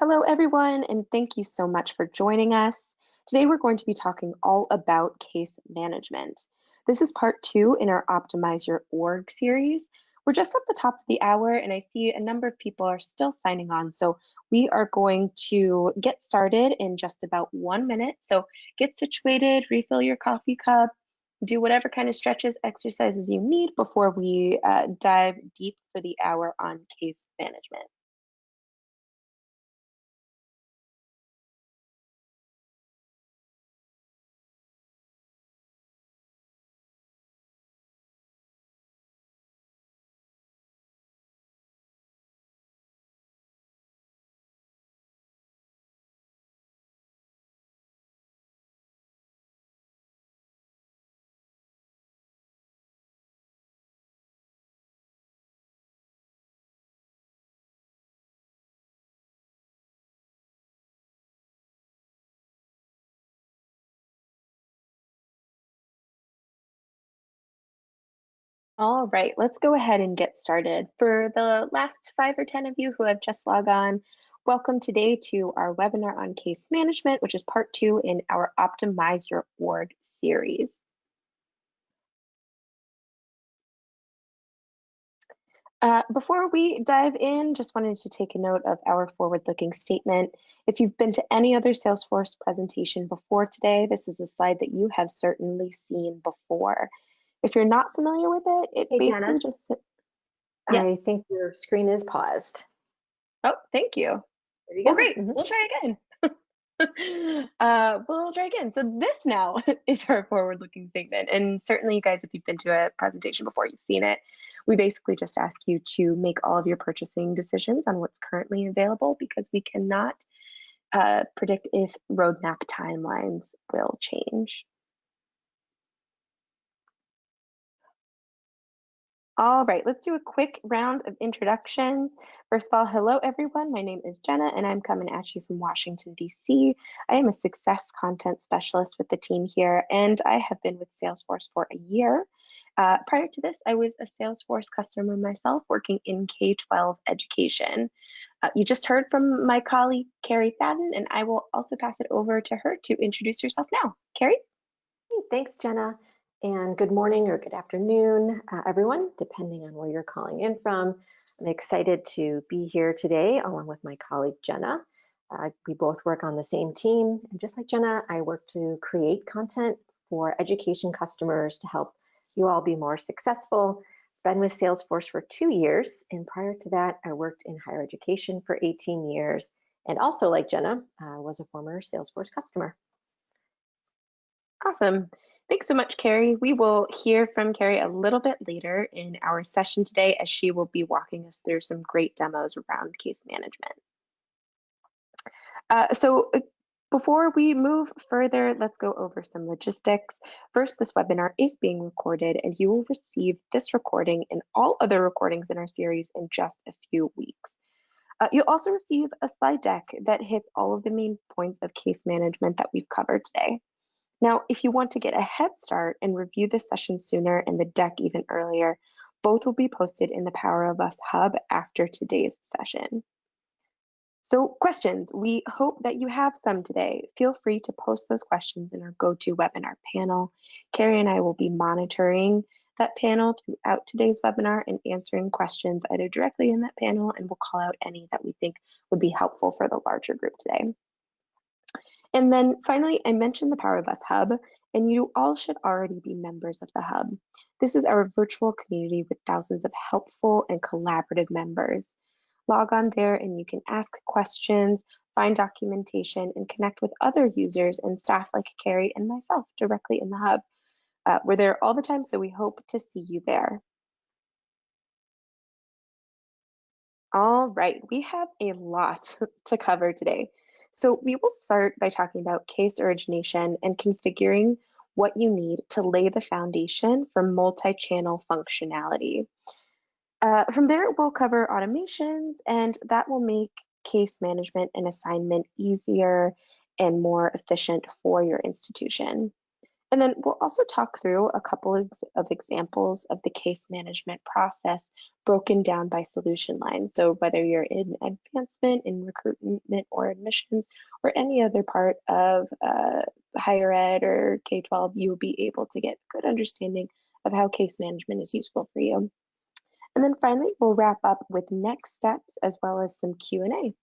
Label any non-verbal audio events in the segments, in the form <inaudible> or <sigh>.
Hello, everyone, and thank you so much for joining us. Today, we're going to be talking all about case management. This is part two in our Optimize Your Org series. We're just at the top of the hour, and I see a number of people are still signing on. So we are going to get started in just about one minute. So get situated, refill your coffee cup, do whatever kind of stretches, exercises you need before we uh, dive deep for the hour on case management. All right, let's go ahead and get started. For the last five or 10 of you who have just logged on, welcome today to our webinar on case management, which is part two in our Optimize Your Org series. Uh, before we dive in, just wanted to take a note of our forward-looking statement. If you've been to any other Salesforce presentation before today, this is a slide that you have certainly seen before. If you're not familiar with it, it hey, basically Jenna, just. Yes. I think your screen is paused. Oh, thank you. you well, great. Mm -hmm. We'll try again. <laughs> uh, we'll try again. So this now <laughs> is our forward-looking statement. And certainly you guys, if you've been to a presentation before, you've seen it. We basically just ask you to make all of your purchasing decisions on what's currently available because we cannot uh, predict if roadmap timelines will change. All right, let's do a quick round of introductions. First of all, hello everyone. My name is Jenna and I'm coming at you from Washington, DC. I am a success content specialist with the team here and I have been with Salesforce for a year. Uh, prior to this, I was a Salesforce customer myself working in K-12 education. Uh, you just heard from my colleague, Carrie Fadden, and I will also pass it over to her to introduce herself now. Carrie? Thanks, Jenna. And good morning or good afternoon, uh, everyone, depending on where you're calling in from. I'm excited to be here today along with my colleague Jenna. Uh, we both work on the same team. And just like Jenna, I work to create content for education customers to help you all be more successful. Been with Salesforce for two years. And prior to that, I worked in higher education for 18 years. And also like Jenna, uh, was a former Salesforce customer. Awesome. Thanks so much, Carrie. We will hear from Carrie a little bit later in our session today as she will be walking us through some great demos around case management. Uh, so uh, before we move further, let's go over some logistics. First, this webinar is being recorded and you will receive this recording and all other recordings in our series in just a few weeks. Uh, you'll also receive a slide deck that hits all of the main points of case management that we've covered today. Now, if you want to get a head start and review the session sooner and the deck even earlier, both will be posted in the Power of Us Hub after today's session. So questions, we hope that you have some today. Feel free to post those questions in our GoToWebinar panel. Carrie and I will be monitoring that panel throughout today's webinar and answering questions either directly in that panel and we'll call out any that we think would be helpful for the larger group today. And then finally, I mentioned the Power of Us Hub, and you all should already be members of the Hub. This is our virtual community with thousands of helpful and collaborative members. Log on there and you can ask questions, find documentation, and connect with other users and staff like Carrie and myself directly in the Hub. Uh, we're there all the time, so we hope to see you there. All right, we have a lot <laughs> to cover today. So we will start by talking about case origination and configuring what you need to lay the foundation for multi-channel functionality. Uh, from there, we'll cover automations, and that will make case management and assignment easier and more efficient for your institution. And then we'll also talk through a couple of, examples of the case management process broken down by solution line. So whether you're in advancement, in recruitment or admissions, or any other part of uh, higher ed or K-12, you'll be able to get a good understanding of how case management is useful for you. And then finally, we'll wrap up with next steps as well as some Q&A.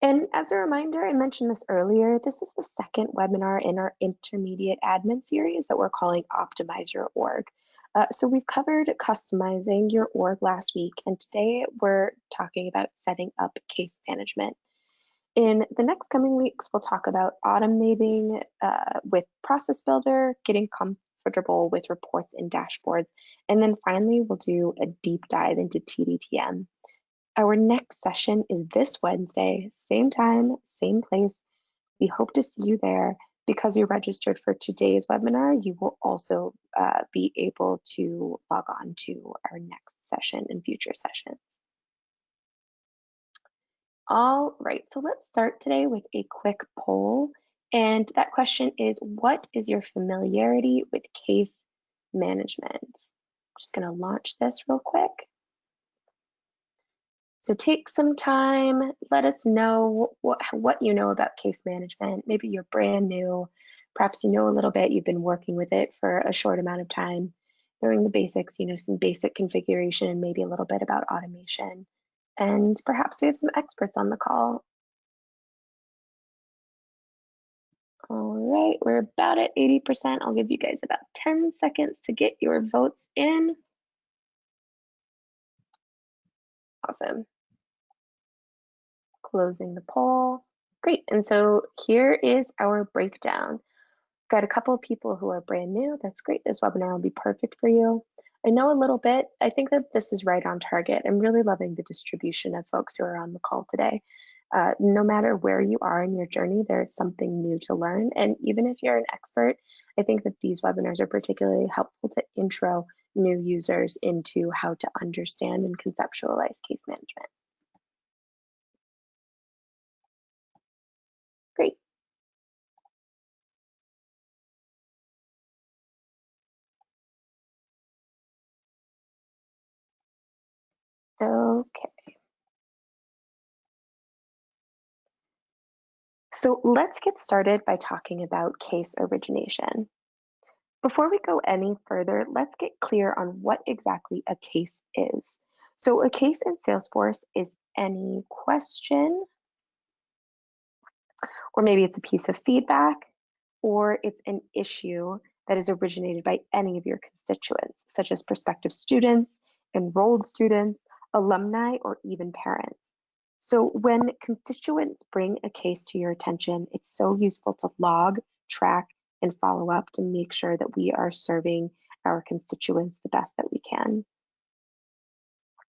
And as a reminder, I mentioned this earlier, this is the second webinar in our intermediate admin series that we're calling Optimize Your Org. Uh, so we've covered customizing your org last week, and today we're talking about setting up case management. In the next coming weeks, we'll talk about automating uh, with Process Builder, getting comfortable with reports and dashboards, and then finally, we'll do a deep dive into TDTM. Our next session is this Wednesday, same time, same place. We hope to see you there. Because you're registered for today's webinar, you will also uh, be able to log on to our next session and future sessions. All right, so let's start today with a quick poll. And that question is, what is your familiarity with case management? I'm just gonna launch this real quick. So take some time, let us know what, what you know about case management. Maybe you're brand new, perhaps you know a little bit, you've been working with it for a short amount of time, knowing the basics, you know, some basic configuration and maybe a little bit about automation. And perhaps we have some experts on the call. All right, we're about at 80%. I'll give you guys about 10 seconds to get your votes in. Awesome closing the poll. Great, and so here is our breakdown. Got a couple of people who are brand new. That's great. This webinar will be perfect for you. I know a little bit. I think that this is right on target. I'm really loving the distribution of folks who are on the call today. Uh, no matter where you are in your journey, there's something new to learn. And even if you're an expert, I think that these webinars are particularly helpful to intro new users into how to understand and conceptualize case management. Great. Okay. So let's get started by talking about case origination. Before we go any further, let's get clear on what exactly a case is. So a case in Salesforce is any question, or maybe it's a piece of feedback, or it's an issue that is originated by any of your constituents, such as prospective students, enrolled students, alumni, or even parents. So when constituents bring a case to your attention, it's so useful to log, track, and follow up to make sure that we are serving our constituents the best that we can.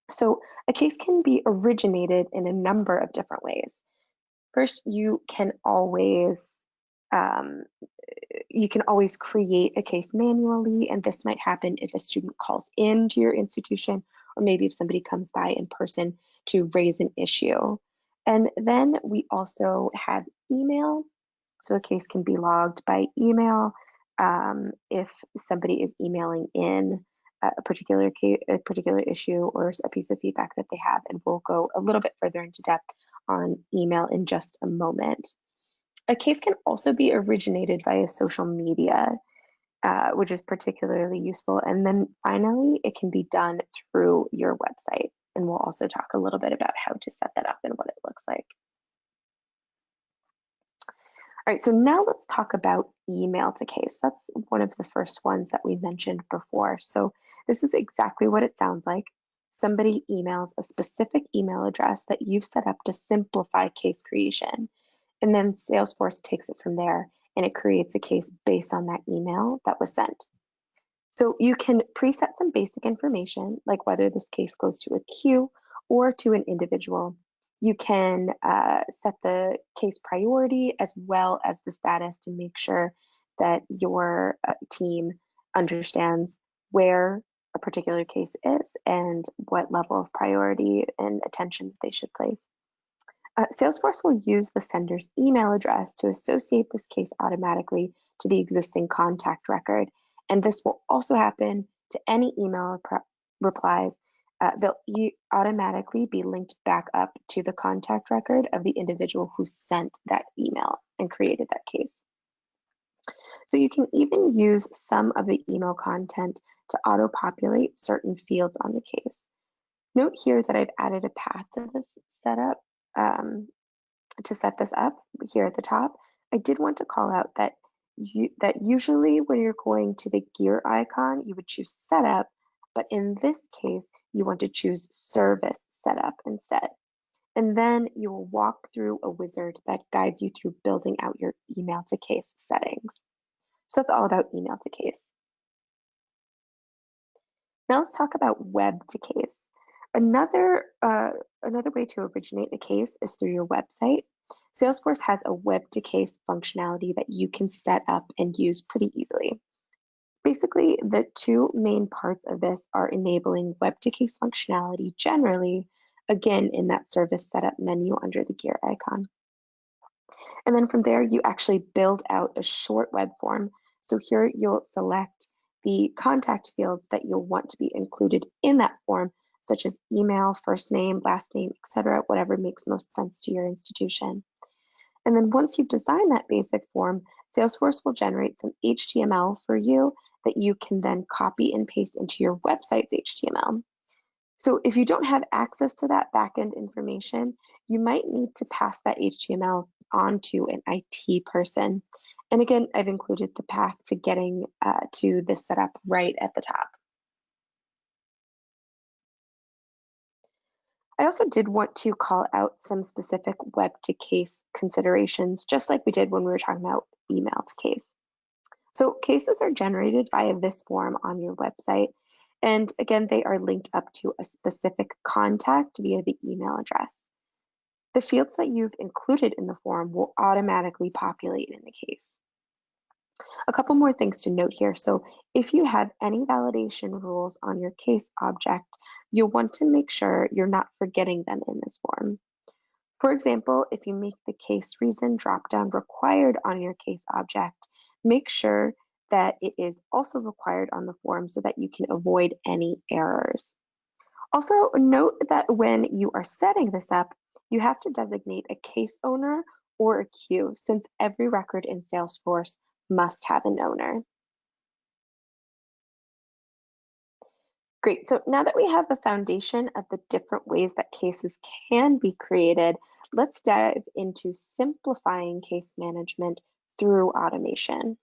So a case can be originated in a number of different ways. First, you can always um, you can always create a case manually, and this might happen if a student calls in to your institution or maybe if somebody comes by in person to raise an issue. And then we also have email. So a case can be logged by email um, if somebody is emailing in a particular case, a particular issue or a piece of feedback that they have, and we'll go a little bit further into depth on email in just a moment. A case can also be originated via social media. Uh, which is particularly useful. And then finally, it can be done through your website. And we'll also talk a little bit about how to set that up and what it looks like. All right, so now let's talk about email to case. That's one of the first ones that we mentioned before. So this is exactly what it sounds like. Somebody emails a specific email address that you've set up to simplify case creation. And then Salesforce takes it from there and it creates a case based on that email that was sent. So you can preset some basic information, like whether this case goes to a queue or to an individual. You can uh, set the case priority as well as the status to make sure that your uh, team understands where a particular case is and what level of priority and attention they should place. Uh, Salesforce will use the sender's email address to associate this case automatically to the existing contact record. And this will also happen to any email replies, uh, they'll e automatically be linked back up to the contact record of the individual who sent that email and created that case. So you can even use some of the email content to auto-populate certain fields on the case. Note here that I've added a path to this setup um, to set this up here at the top. I did want to call out that you, that usually when you're going to the gear icon, you would choose setup, but in this case, you want to choose service setup instead. And then you will walk through a wizard that guides you through building out your email to case settings. So that's all about email to case. Now let's talk about web to case. Another, uh, another way to originate a case is through your website. Salesforce has a web to case functionality that you can set up and use pretty easily. Basically, the two main parts of this are enabling web to case functionality generally, again, in that service setup menu under the gear icon. And then from there, you actually build out a short web form. So here you'll select the contact fields that you'll want to be included in that form, such as email, first name, last name, etc., whatever makes most sense to your institution. And then once you've designed that basic form, Salesforce will generate some HTML for you that you can then copy and paste into your website's HTML. So if you don't have access to that backend information, you might need to pass that HTML on to an IT person. And again, I've included the path to getting uh, to this setup right at the top. I also did want to call out some specific web to case considerations, just like we did when we were talking about email to case. So cases are generated via this form on your website. And again, they are linked up to a specific contact via the email address. The fields that you've included in the form will automatically populate in the case. A couple more things to note here. So if you have any validation rules on your case object, you'll want to make sure you're not forgetting them in this form. For example, if you make the case reason dropdown required on your case object, make sure that it is also required on the form so that you can avoid any errors. Also note that when you are setting this up, you have to designate a case owner or a queue since every record in Salesforce must have an owner. Great, so now that we have the foundation of the different ways that cases can be created, let's dive into simplifying case management through automation.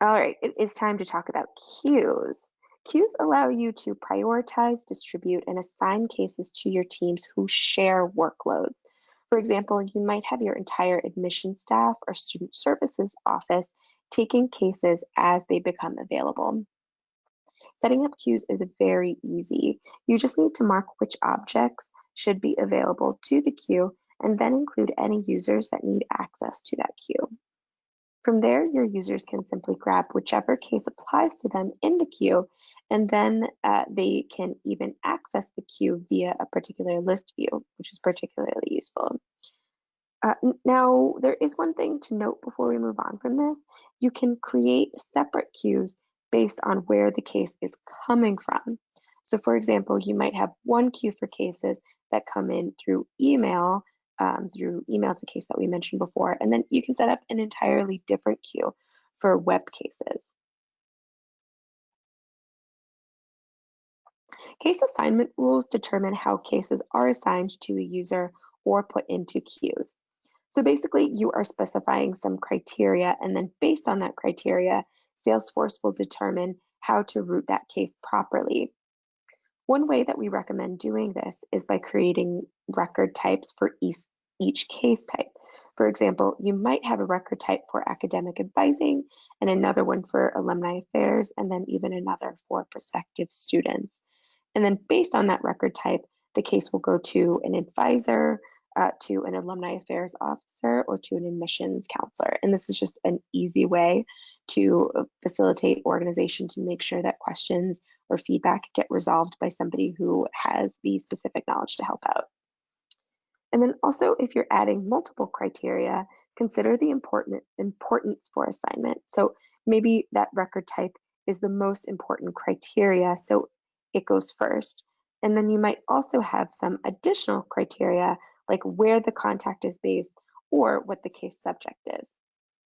All right, it is time to talk about queues. Queues allow you to prioritize, distribute, and assign cases to your teams who share workloads. For example, you might have your entire admission staff or student services office taking cases as they become available. Setting up queues is very easy. You just need to mark which objects should be available to the queue and then include any users that need access to that queue. From there, your users can simply grab whichever case applies to them in the queue, and then uh, they can even access the queue via a particular list view, which is particularly useful. Uh, now, there is one thing to note before we move on from this. You can create separate queues based on where the case is coming from. So for example, you might have one queue for cases that come in through email um, through emails, a case that we mentioned before, and then you can set up an entirely different queue for web cases. Case assignment rules determine how cases are assigned to a user or put into queues. So basically, you are specifying some criteria, and then based on that criteria, Salesforce will determine how to route that case properly one way that we recommend doing this is by creating record types for each, each case type. For example, you might have a record type for academic advising and another one for alumni affairs, and then even another for prospective students. And then based on that record type, the case will go to an advisor, uh, to an alumni affairs officer, or to an admissions counselor. And this is just an easy way to facilitate organization to make sure that questions or feedback get resolved by somebody who has the specific knowledge to help out. And then also, if you're adding multiple criteria, consider the important importance for assignment. So maybe that record type is the most important criteria, so it goes first. And then you might also have some additional criteria like where the contact is based or what the case subject is.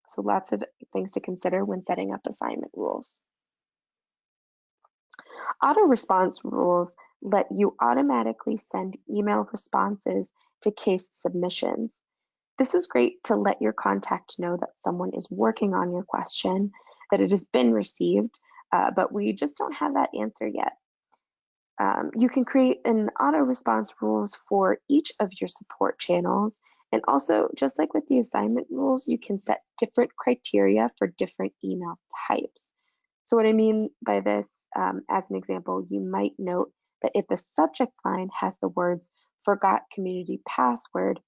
So lots of things to consider when setting up assignment rules. Auto response rules let you automatically send email responses to case submissions. This is great to let your contact know that someone is working on your question, that it has been received, uh, but we just don't have that answer yet. Um, you can create an auto response rules for each of your support channels. And also, just like with the assignment rules, you can set different criteria for different email types. So what I mean by this, um, as an example, you might note that if the subject line has the words forgot community password,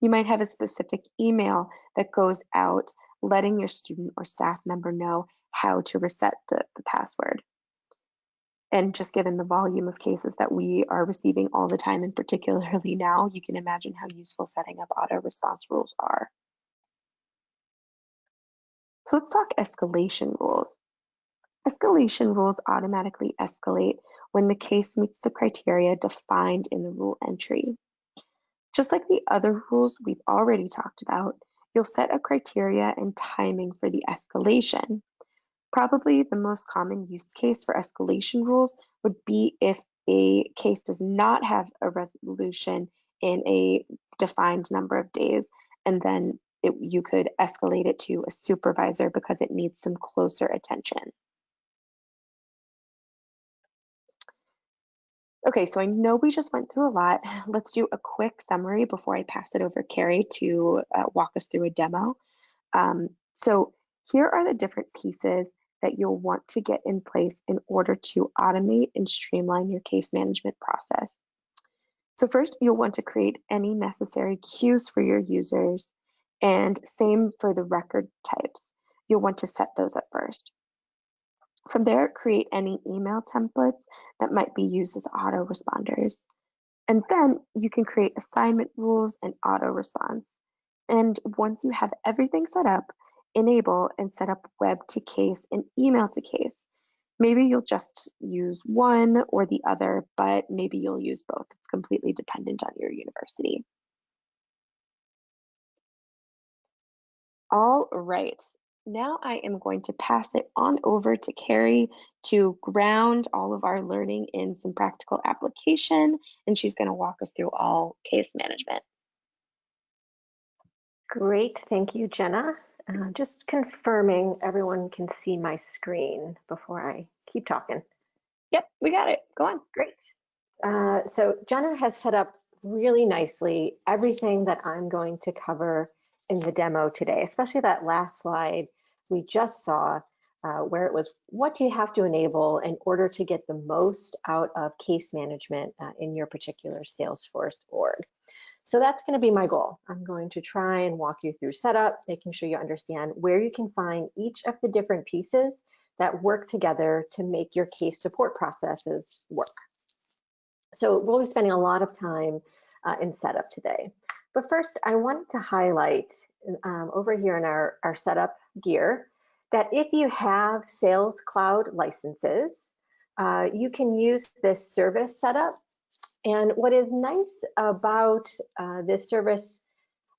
you might have a specific email that goes out letting your student or staff member know how to reset the, the password. And just given the volume of cases that we are receiving all the time, and particularly now, you can imagine how useful setting up auto response rules are. So let's talk escalation rules. Escalation rules automatically escalate when the case meets the criteria defined in the rule entry. Just like the other rules we've already talked about, you'll set a criteria and timing for the escalation. Probably the most common use case for escalation rules would be if a case does not have a resolution in a defined number of days, and then it, you could escalate it to a supervisor because it needs some closer attention. Okay, so I know we just went through a lot. <sighs> Let's do a quick summary before I pass it over Carrie to uh, walk us through a demo. Um, so here are the different pieces that you'll want to get in place in order to automate and streamline your case management process. So first, you'll want to create any necessary queues for your users and same for the record types. You'll want to set those up first. From there, create any email templates that might be used as autoresponders. And then you can create assignment rules and auto response. And once you have everything set up, enable and set up web to case and email to case. Maybe you'll just use one or the other, but maybe you'll use both. It's completely dependent on your university. All right, now I am going to pass it on over to Carrie to ground all of our learning in some practical application, and she's gonna walk us through all case management. Great, thank you, Jenna. Uh, just confirming everyone can see my screen before I keep talking. Yep, we got it. Go on. Great. Uh, so Jenna has set up really nicely everything that I'm going to cover in the demo today, especially that last slide we just saw uh, where it was what do you have to enable in order to get the most out of case management uh, in your particular Salesforce org. So that's going to be my goal. I'm going to try and walk you through setup, making sure you understand where you can find each of the different pieces that work together to make your case support processes work. So we'll be spending a lot of time uh, in setup today. But first, I wanted to highlight um, over here in our, our setup gear that if you have Sales Cloud licenses, uh, you can use this service setup and what is nice about uh, this service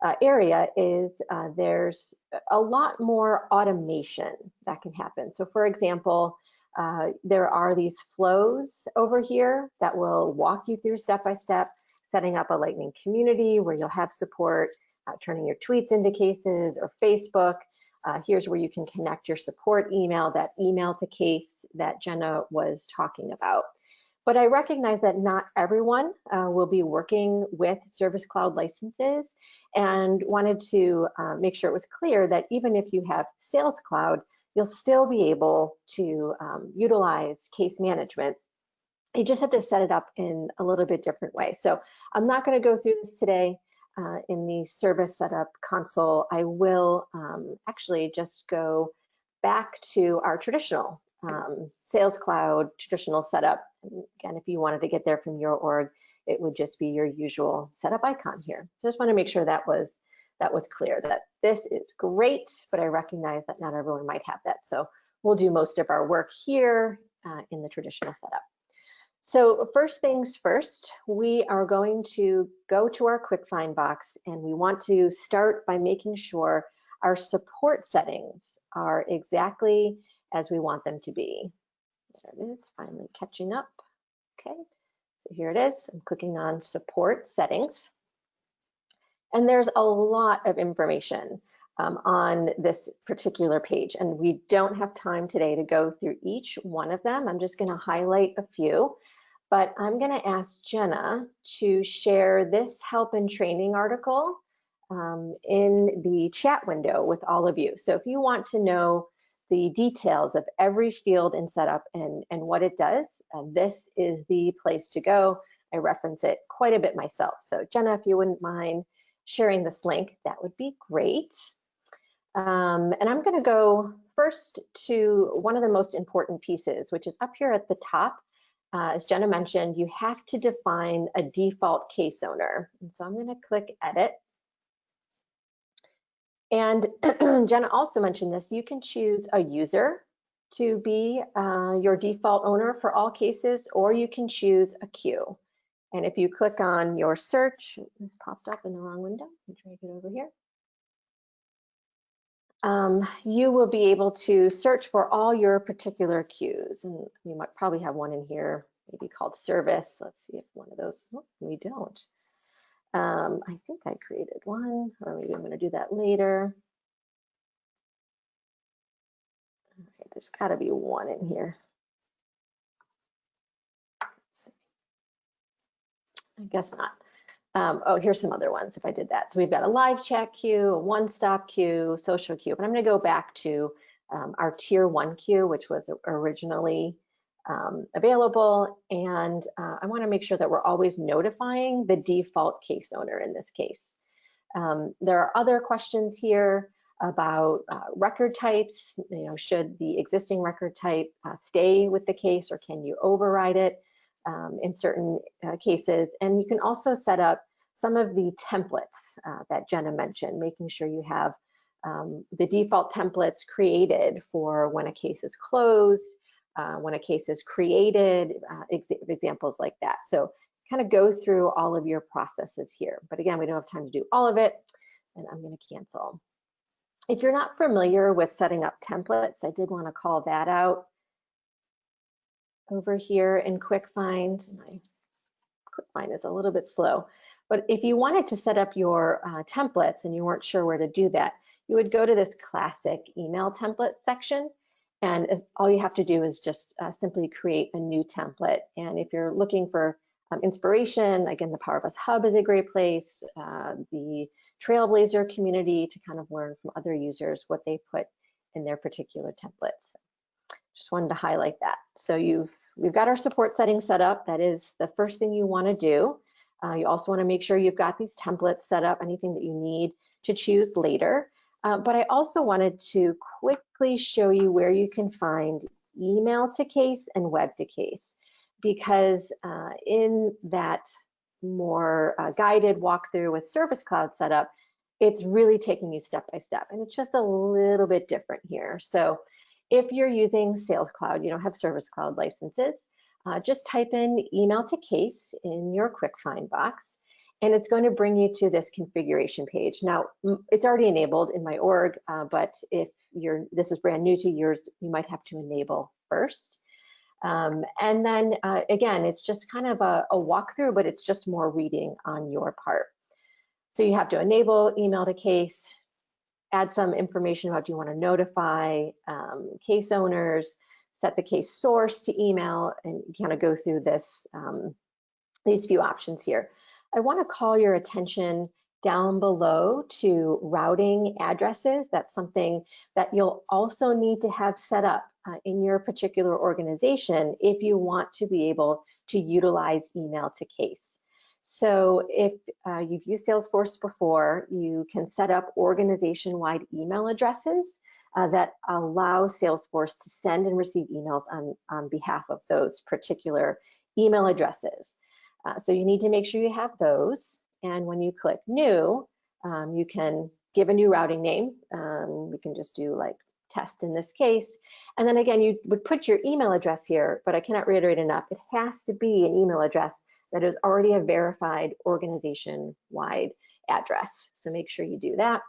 uh, area is uh, there's a lot more automation that can happen. So for example, uh, there are these flows over here that will walk you through step-by-step setting up a Lightning community where you'll have support, uh, turning your tweets into cases or Facebook. Uh, here's where you can connect your support email, that email to case that Jenna was talking about. But I recognize that not everyone uh, will be working with Service Cloud licenses and wanted to uh, make sure it was clear that even if you have Sales Cloud, you'll still be able to um, utilize case management. You just have to set it up in a little bit different way. So I'm not going to go through this today uh, in the service setup console. I will um, actually just go back to our traditional um, Sales Cloud traditional setup. Again, if you wanted to get there from your org, it would just be your usual setup icon here. So I just want to make sure that was that was clear that this is great, but I recognize that not everyone might have that. So we'll do most of our work here uh, in the traditional setup. So first things first, we are going to go to our quick find box and we want to start by making sure our support settings are exactly as we want them to be. There it is, finally catching up. Okay, so here it is. I'm clicking on support settings. And there's a lot of information um, on this particular page. And we don't have time today to go through each one of them. I'm just gonna highlight a few, but I'm gonna ask Jenna to share this help and training article um, in the chat window with all of you. So if you want to know the details of every field in setup and, and what it does, uh, this is the place to go. I reference it quite a bit myself. So Jenna, if you wouldn't mind sharing this link, that would be great. Um, and I'm going to go first to one of the most important pieces, which is up here at the top. Uh, as Jenna mentioned, you have to define a default case owner. And so I'm going to click edit. And <clears throat> Jenna also mentioned this, you can choose a user to be uh, your default owner for all cases, or you can choose a queue. And if you click on your search, this popped up in the wrong window. Let me drag it over here um, you will be able to search for all your particular queues. And you might probably have one in here, maybe called service. Let's see if one of those, oh, we don't. Um, I think I created one, or maybe I'm gonna do that later. There's gotta be one in here. I guess not. Um, oh, here's some other ones if I did that. So we've got a live chat queue, a one-stop queue, social queue. But I'm going to go back to um, our tier one queue, which was originally um, available. And uh, I want to make sure that we're always notifying the default case owner in this case. Um, there are other questions here about uh, record types. You know, should the existing record type uh, stay with the case or can you override it? um, in certain uh, cases. And you can also set up some of the templates uh, that Jenna mentioned, making sure you have um, the default templates created for when a case is closed, uh, when a case is created, uh, ex examples like that. So kind of go through all of your processes here. But again, we don't have time to do all of it, and I'm gonna cancel. If you're not familiar with setting up templates, I did wanna call that out over here in Quick Find. My Quick Find is a little bit slow. But if you wanted to set up your uh, templates and you weren't sure where to do that, you would go to this classic email template section. And as, all you have to do is just uh, simply create a new template. And if you're looking for um, inspiration, again, the Power of Us Hub is a great place. Uh, the Trailblazer community to kind of learn from other users what they put in their particular templates. Just wanted to highlight that. So you've we've got our support settings set up. That is the first thing you want to do. Uh, you also want to make sure you've got these templates set up, anything that you need to choose later. Uh, but I also wanted to quickly show you where you can find email to case and web to case, because uh, in that more uh, guided walkthrough with Service Cloud setup, it's really taking you step by step, and it's just a little bit different here. So if you're using Sales Cloud, you don't have Service Cloud licenses, uh, just type in email to case in your quick find box, and it's going to bring you to this configuration page. Now, it's already enabled in my org, uh, but if you're this is brand new to yours, you might have to enable first. Um, and then uh, again, it's just kind of a, a walkthrough, but it's just more reading on your part. So you have to enable email to case, add some information about do you want to notify um, case owners, set the case source to email, and kind of go through this um, these few options here. I want to call your attention down below to routing addresses. That's something that you'll also need to have set up uh, in your particular organization if you want to be able to utilize email to case. So if uh, you've used Salesforce before, you can set up organization-wide email addresses uh, that allow Salesforce to send and receive emails on, on behalf of those particular email addresses. Uh, so you need to make sure you have those. And when you click new, Um, you can give a new routing name. Um, we can just do like test in this case. And then again, you would put your email address here, but I cannot reiterate enough, it has to be an email address that is already a verified organization-wide address. So make sure you do that.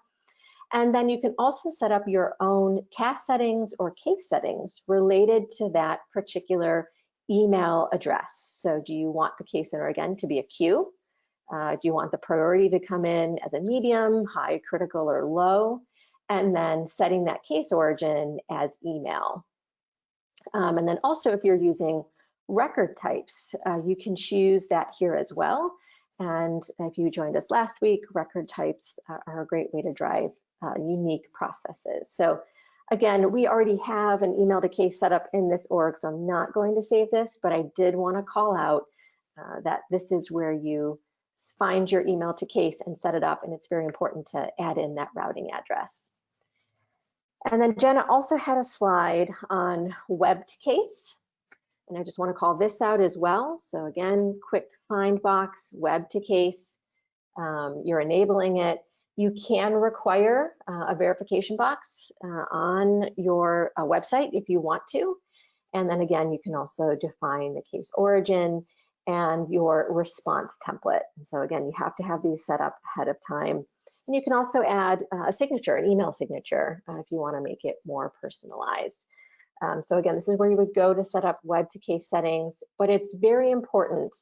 And then you can also set up your own task settings or case settings related to that particular email address. So do you want the case center again to be a queue? Uh, do you want the priority to come in as a medium, high, critical, or low? And then setting that case origin as email. Um, and then also if you're using record types, uh, you can choose that here as well. And if you joined us last week, record types are a great way to drive uh, unique processes. So again, we already have an email to case set up in this org, so I'm not going to save this, but I did want to call out uh, that this is where you find your email to case and set it up, and it's very important to add in that routing address. And then Jenna also had a slide on web to case, and I just want to call this out as well. So again, quick find box, web to case, um, you're enabling it. You can require uh, a verification box uh, on your uh, website if you want to. And then again, you can also define the case origin and your response template. And so again, you have to have these set up ahead of time. And you can also add uh, a signature, an email signature, uh, if you wanna make it more personalized. Um, so again, this is where you would go to set up web to case settings, but it's very important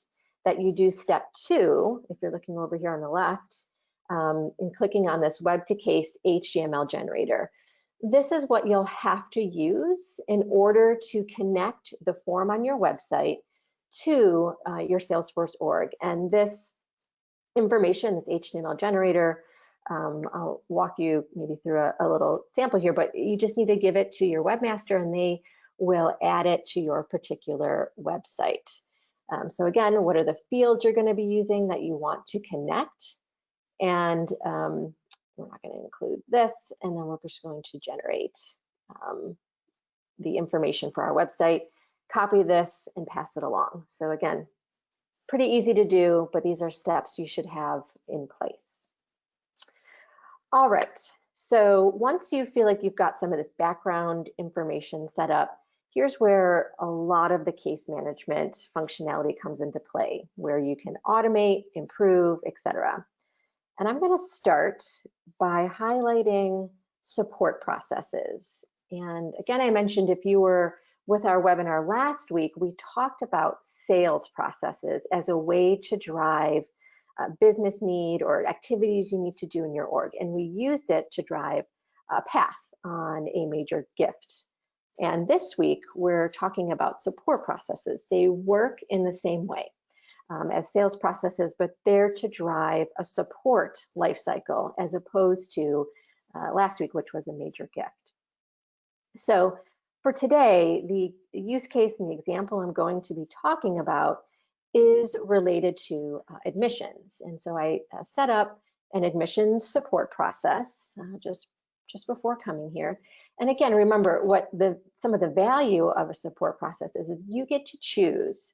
that you do step two, if you're looking over here on the left, um, clicking on this web to case HTML generator. This is what you'll have to use in order to connect the form on your website to uh, your Salesforce org. And this information, this HTML generator, um, I'll walk you maybe through a, a, little sample here, but you just need to give it to your webmaster and they will add it to your particular website. Um, so again, what are the fields you're going to be using that you want to connect? And um, we're not going to include this, and then we're just going to generate um, the information for our website, copy this, and pass it along. So again, pretty easy to do, but these are steps you should have in place. All right, so once you feel like you've got some of this background information set up, here's where a lot of the case management functionality comes into play, where you can automate, improve, etc. And I'm going to start by highlighting support processes. And again, I mentioned if you were with our webinar last week, we talked about sales processes as a way to drive a business need or activities you need to do in your org. And we used it to drive a path on a major gift. And this week, we're talking about support processes. They work in the same way um, as sales processes, but they're to drive a support life cycle as opposed to uh, last week, which was a major gift. So for today, the use case and the example I'm going to be talking about is related to uh, admissions. And so I uh, set up an admissions support process uh, just, just before coming here. And again, remember what the some of the value of a support process is, is you get to choose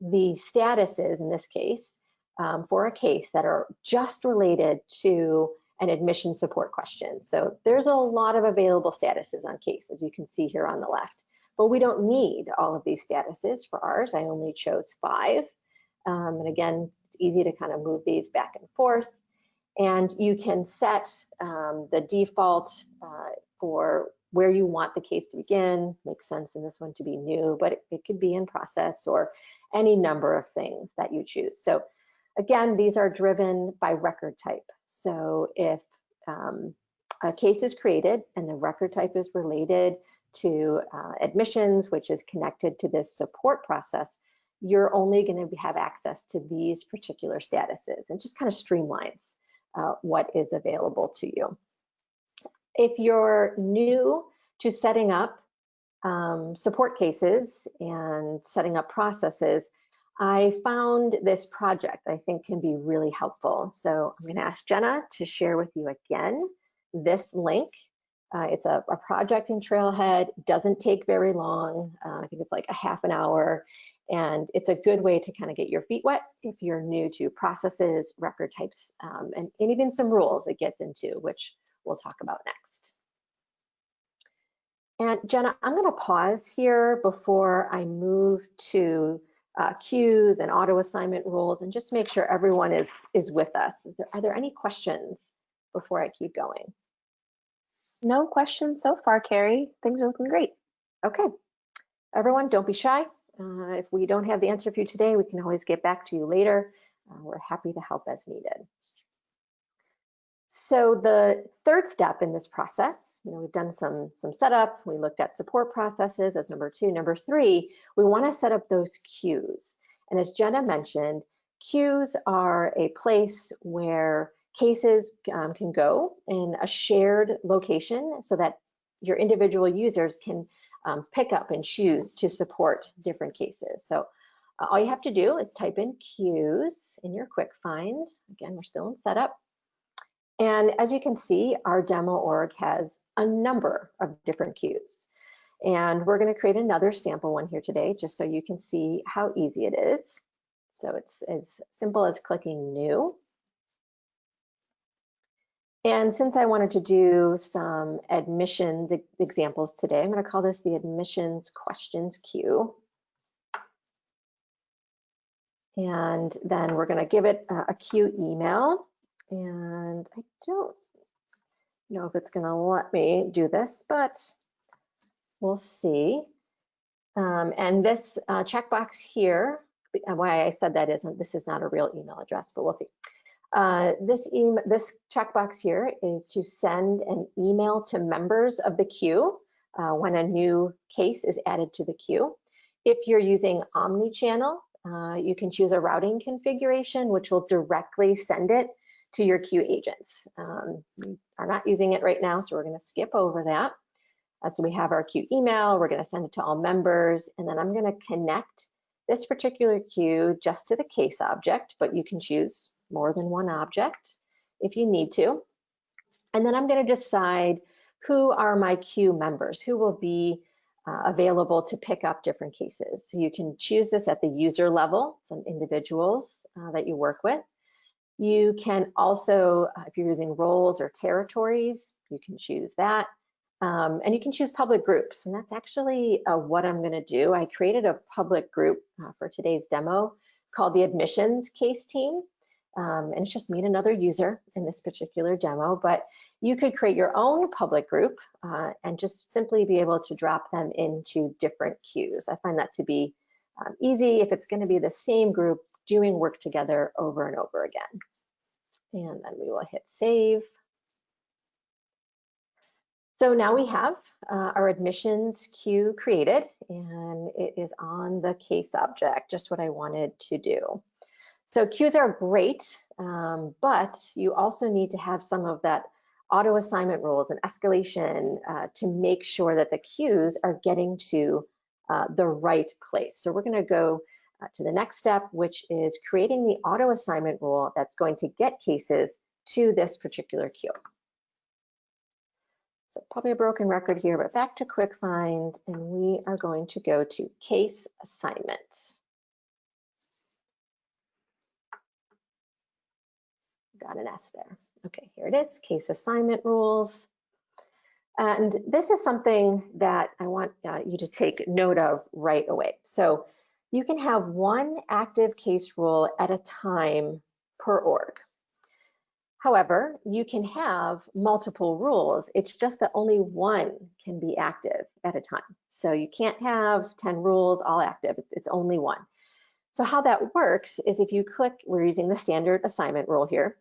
the statuses in this case um, for a case that are just related to an admission support question. So there's a lot of available statuses on case, as you can see here on the left. But we don't need all of these statuses for ours. I only chose five. Um, and again, it's easy to kind of move these back and forth. And you can set um, the default uh, for where you want the case to begin. Makes sense in this one to be new, but it, it could be in process or any number of things that you choose. So again, these are driven by record type. So if um, a case is created and the record type is related to uh, admissions, which is connected to this support process, you're only going to have access to these particular statuses and just kind of streamlines uh, what is available to you. If you're new to setting up um, support cases and setting up processes, I found this project I think can be really helpful. So I'm going to ask Jenna to share with you again this link Uh, it's a, a, project in Trailhead, doesn't take very long. Uh, I think it's like a half an hour. And it's a good way to kind of get your feet wet if you're new to processes, record types, um, and, and even some rules it gets into, which we'll talk about next. And Jenna, I'm going to pause here before I move to uh, queues and auto assignment rules and just make sure everyone is, is with us. There, are there any questions before I keep going? No questions so far, Carrie. Things are looking great. Okay. Everyone, don't be shy. Uh, if we don't have the answer for you today, we can always get back to you later. Uh, we're happy to help as needed. So the third step in this process, you know, we've done some, some setup, we looked at support processes as number two. Number three, we wanna set up those queues. And as Jenna mentioned, queues are a place where cases um, can go in a shared location so that your individual users can um, pick up and choose to support different cases. So uh, all you have to do is type in queues in your quick find. Again, we're still in setup. And as you can see, our demo org has a number of different queues. And we're gonna create another sample one here today, just so you can see how easy it is. So it's as simple as clicking new. And since I wanted to do some admissions examples today, I'm gonna call this the admissions questions queue. And then we're gonna give it a queue email and I don't know if it's gonna let me do this, but we'll see. Um, and this uh, checkbox here, why I said that isn't, this is not a real email address, but we'll see. Uh, this, e this checkbox here is to send an email to members of the queue uh, when a new case is added to the queue. If you're using Omnichannel, uh, you can choose a routing configuration, which will directly send it to your queue agents. Um, we are not using it right now, so we're gonna skip over that. Uh, so we have our queue email, we're gonna send it to all members, and then I'm gonna connect this particular queue just to the case object, but you can choose more than one object if you need to. And then I'm gonna decide who are my queue members, who will be uh, available to pick up different cases. So you can choose this at the user level, some individuals uh, that you work with. You can also, uh, if you're using roles or territories, you can choose that. Um, and you can choose public groups, and that's actually uh, what I'm gonna do. I created a public group uh, for today's demo called the admissions case team. Um, and it's just me and another user in this particular demo, but you could create your own public group uh, and just simply be able to drop them into different queues. I find that to be um, easy if it's going to be the same group doing work together over and over again. And then we will hit save. So now we have uh, our admissions queue created and it is on the case object, just what I wanted to do. So queues are great, um, but you also need to have some of that auto assignment rules and escalation uh, to make sure that the queues are getting to uh, the right place. So we're going to go uh, to the next step, which is creating the auto assignment rule that's going to get cases to this particular queue. So probably a broken record here, but back to quick find, and we are going to go to case assignment. Got an S there. Okay, here it is, case assignment rules. And this is something that I want uh, you to take note of right away. So you can have one active case rule at a time per org. However, you can have multiple rules. It's just that only one can be active at a time. So you can't have 10 rules all active, it's only one. So how that works is if you click, we're using the standard assignment rule here.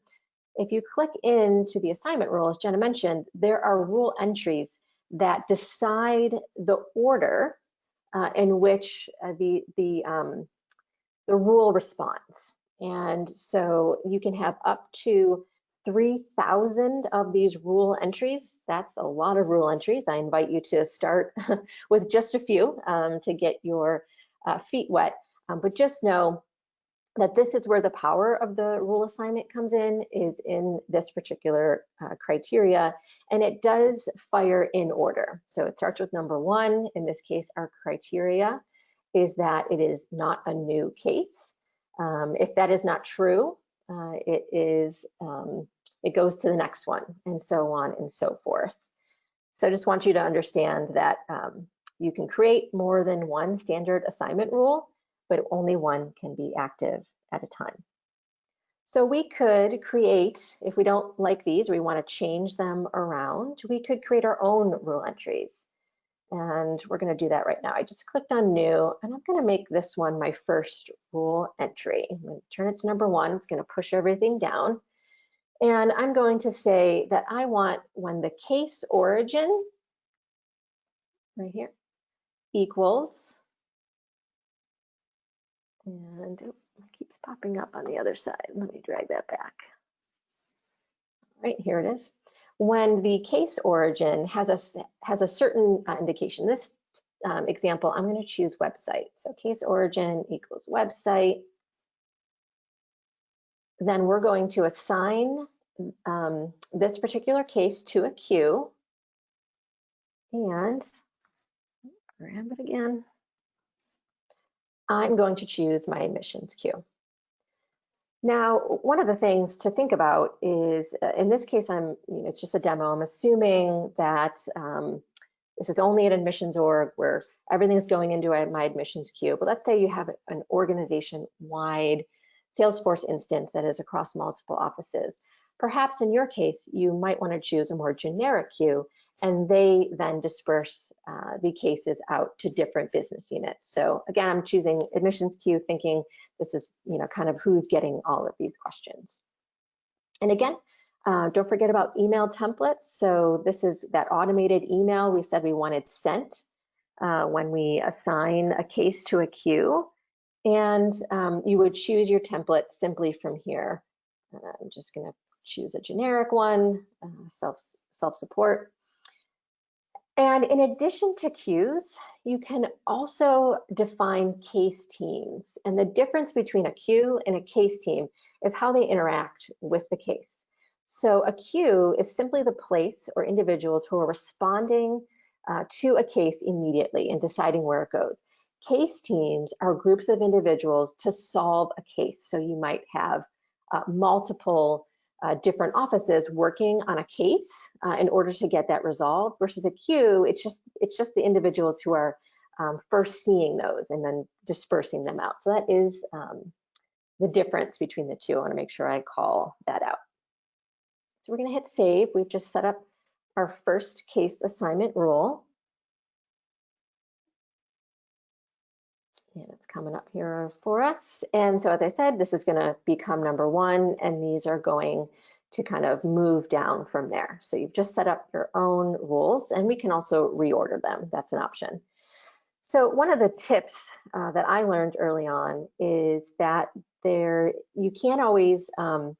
If you click into the assignment rule, as Jenna mentioned, there are rule entries that decide the order uh, in which uh, the, the, um, the rule responds. And so you can have up to 3,000 of these rule entries. That's a lot of rule entries. I invite you to start <laughs> with just a few um, to get your uh, feet wet. Um, but just know that this is where the power of the rule assignment comes in, is in this particular uh, criteria, and it does fire in order. So it starts with number one. In this case, our criteria is that it is not a new case. Um, if that is not true, uh, it is um, it goes to the next one, and so on and so forth. So I just want you to understand that um, you can create more than one standard assignment rule, but only one can be active at a time. So we could create, if we don't like these, we want to change them around, we could create our own rule entries. And we're going to do that right now. I just clicked on new, and I'm going to make this one my first rule entry. I'm going to turn it to number one. It's going to push everything down. And I'm going to say that I want when the case origin, right here, equals, and it keeps popping up on the other side. Let me drag that back. Right, here it is. When the case origin has a, has a certain uh, indication, this um, example, I'm going to choose website. So case origin equals website. Then we're going to assign um, this particular case to a queue. And grab it again. I'm going to choose my admissions queue. Now, one of the things to think about is, uh, in this case, I'm, you know, it's just a demo. I'm assuming that um, this is only an admissions org where everything is going into my admissions queue. But let's say you have an organization-wide Salesforce instance that is across multiple offices. Perhaps in your case, you might want to choose a more generic queue, and they then disperse uh, the cases out to different business units. So again, I'm choosing admissions queue, thinking this is you know kind of who's getting all of these questions. And again, uh, don't forget about email templates. So this is that automated email we said we wanted sent uh, when we assign a case to a queue. And um, you would choose your template simply from here. Uh, I'm just going to choose a generic one, uh, self, self-support. And in addition to queues, you can also define case teams. And the difference between a queue and a case team is how they interact with the case. So a queue is simply the place or individuals who are responding uh, to a case immediately and deciding where it goes. Case teams are groups of individuals to solve a case. So you might have uh, multiple uh, different offices working on a case uh, in order to get that resolved versus a queue, it's just, it's just the individuals who are um, first seeing those and then dispersing them out. So that is um, the difference between the two. I wanna make sure I call that out. So we're gonna hit save. We've just set up our first case assignment rule. And it's coming up here for us. And so as I said, this is gonna become number one, and these are going to kind of move down from there. So you've just set up your own rules, and we can also reorder them. That's an option. So one of the tips uh, that I learned early on is that there you can't always um,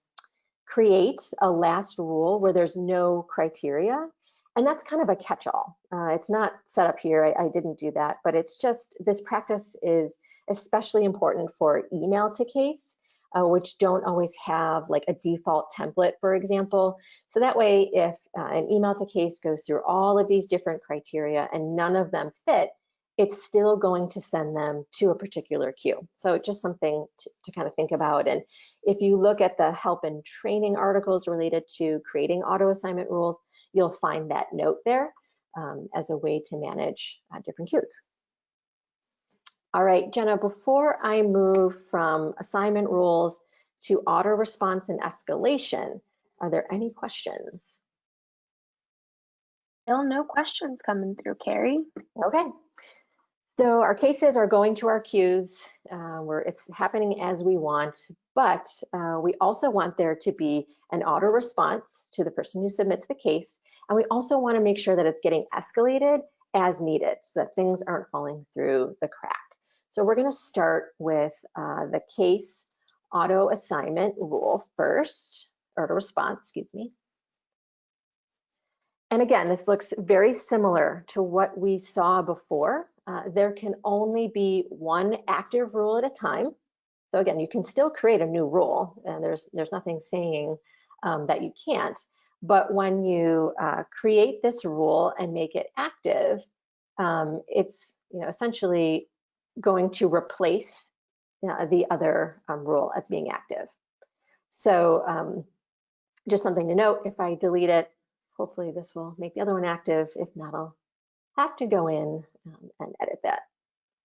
create a last rule where there's no criteria. And that's kind of a catch-all. Uh, it's not set up here, I, I didn't do that, but it's just, this practice is especially important for email to case, uh, which don't always have like a default template, for example. So that way, if uh, an email to case goes through all of these different criteria and none of them fit, it's still going to send them to a particular queue. So just something to, to, kind of think about. And if you look at the help and training articles related to creating auto assignment rules, you'll find that note there um, as a way to manage uh, different queues. All right, Jenna, before I move from assignment rules to auto response and escalation, are there any questions? Still no questions coming through, Carrie. Okay. So our cases are going to our queues uh, where it's happening as we want, but uh, we also want there to be an auto response to the person who submits the case. And we also want to make sure that it's getting escalated as needed so that things aren't falling through the crack. So we're going to start with uh, the case auto assignment rule first, or the response, excuse me. And again, this looks very similar to what we saw before. Uh, there can only be one active rule at a time. So again, you can still create a new rule and there's, there's nothing saying um, that you can't. But when you uh, create this rule and make it active, um, it's you know essentially going to replace uh, the other um, rule as being active. So um, just something to note, if I delete it, hopefully this will make the other one active. If not, I'll have to go in um, and edit that.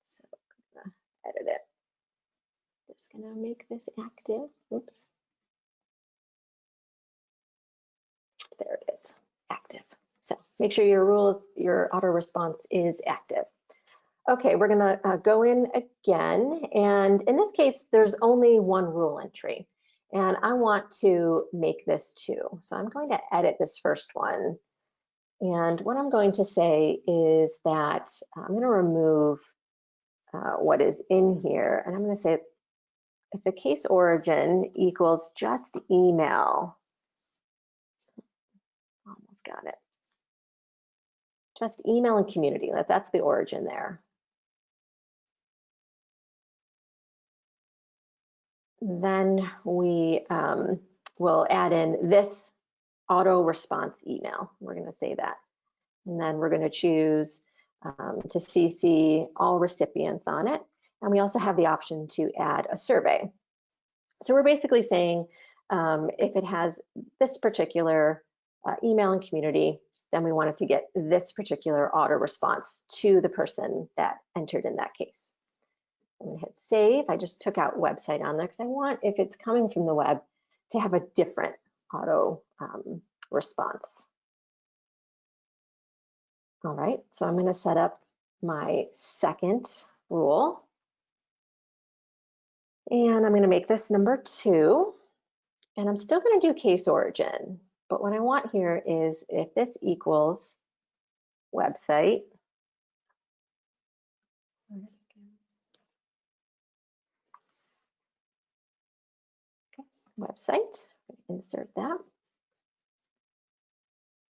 So I'm gonna edit it. Just gonna make this active. Oops. There it is, active. So make sure your rules, your auto response is active. Okay, we're gonna uh, go in again. And in this case, there's only one rule entry. And I want to make this two. So I'm going to edit this first one. And what I'm going to say is that I'm gonna remove uh, what is in here. And I'm gonna say if the case origin equals just email, almost got it. Just email and community, that, that's the origin there. Then we um, will add in this auto response email. We're going to say that. And then we're going to choose um, to CC all recipients on it. And we also have the option to add a survey. So we're basically saying um, if it has this particular uh, email and community, then we want it to get this particular auto response to the person that entered in that case. I'm gonna hit save. I just took out website on there because I want, if it's coming from the web, to have a different auto um, response. All right, so I'm gonna set up my second rule. And I'm gonna make this number two. And I'm still gonna do case origin. But what I want here is if this equals website, website, insert that.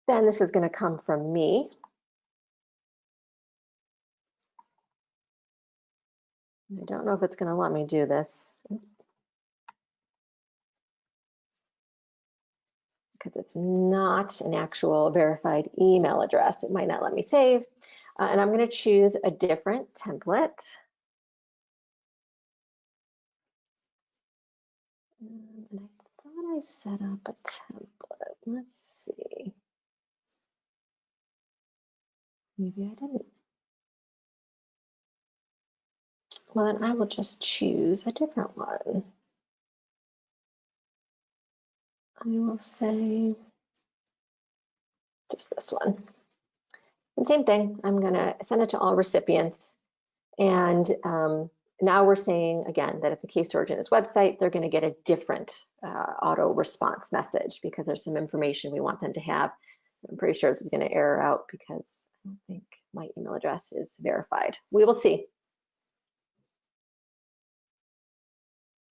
Then this is going to come from me. I don't know if it's going to let me do this because it's not an actual verified email address. It might not let me save. Uh, and I'm going to choose a different template. Um, and I thought I set up a template. Let's see. Maybe I didn't. Well, then I will just choose a different one. I will say just this one. And same thing, I'm gonna send it to all recipients. And um, now we're saying again that if the case origin is website, they're gonna get a different uh, auto response message because there's some information we want them to have. I'm pretty sure this is gonna error out because I don't think my email address is verified. We will see.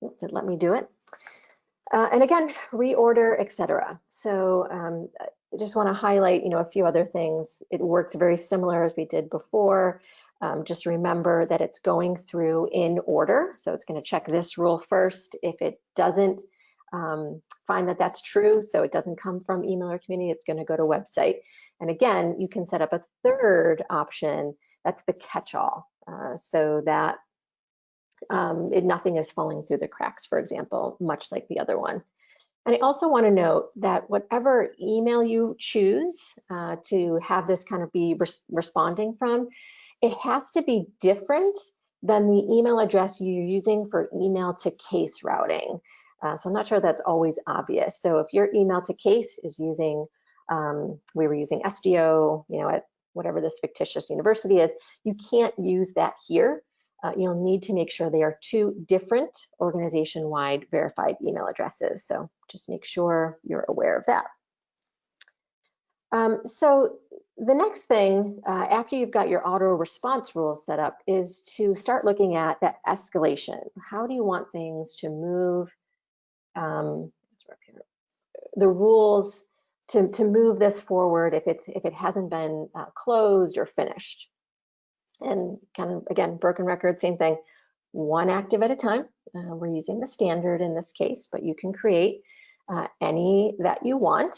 Oops, it let me do it. Uh, and again, reorder, etc. So um, I just want to highlight, you know, a few other things. It works very similar as we did before. Um, just remember that it's going through in order. So it's going to check this rule first. If it doesn't um, find that that's true, so it doesn't come from email or community, it's going to go to website. And again, you can set up a third option. That's the catch-all. Uh, so that um, it, nothing is falling through the cracks, for example, much like the other one. And I also want to note that whatever email you choose uh, to have this kind of be res responding from, it has to be different than the email address you're using for email to case routing. Uh, so I'm not sure that's always obvious. So if your email to case is using, um, we were using SDO, you know, at whatever this fictitious university is, you can't use that here uh, you'll need to make sure they are two different organization-wide verified email addresses. So just make sure you're aware of that. Um, so the next thing, uh, after you've got your auto response rules set up, is to start looking at that escalation. How do you want things to move? Um, the rules to, to move this forward if it's if it hasn't been uh, closed or finished and kind of again broken record same thing one active at a time. Uh, we're using the standard in this case, but you can create uh, any that you want.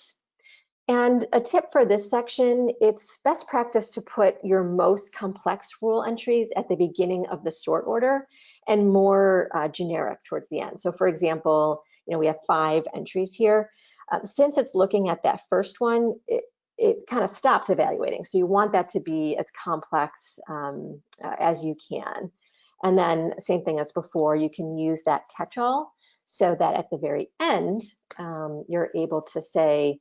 And a tip for this section, it's best practice to put your most complex rule entries at the beginning of the sort order and more uh, generic towards the end. So for example, you know, we have five entries here. Uh, since it's looking at that first one, it, it kind of stops evaluating. So you want that to be as complex um, uh, as you can. And then same thing as before, you can use that catch-all so that at the very end, um, you're able to say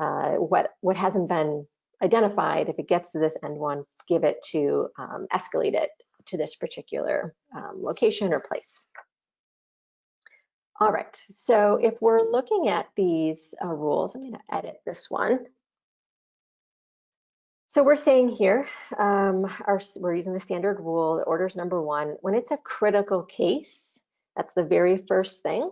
uh, what, what hasn't been identified, if it gets to this end one, give it to um, escalate it to this particular um, location or place. All right, so if we're looking at these uh, rules, I'm gonna edit this one. So we're saying here, um, our, we're using the standard rule, orders number one, when it's a critical case, that's the very first thing,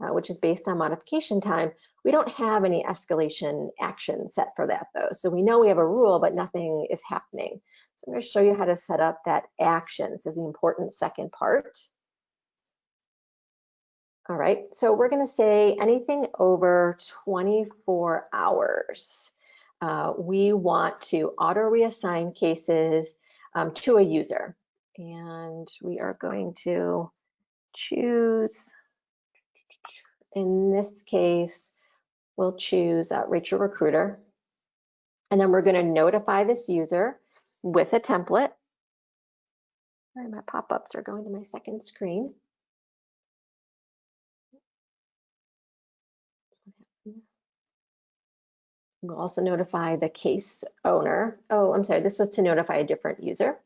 uh, which is based on modification time, we don't have any escalation action set for that though. So we know we have a rule, but nothing is happening. So I'm gonna show you how to set up that action. This is the important second part. All right, so we're gonna say anything over 24 hours uh, we want to auto reassign cases um, to a user. And we are going to choose, in this case, we'll choose uh, Rachel Recruiter. And then we're going to notify this user with a template. Sorry, my pop-ups are going to my second screen. We'll also notify the case owner. Oh, I'm sorry, this was to notify a different user.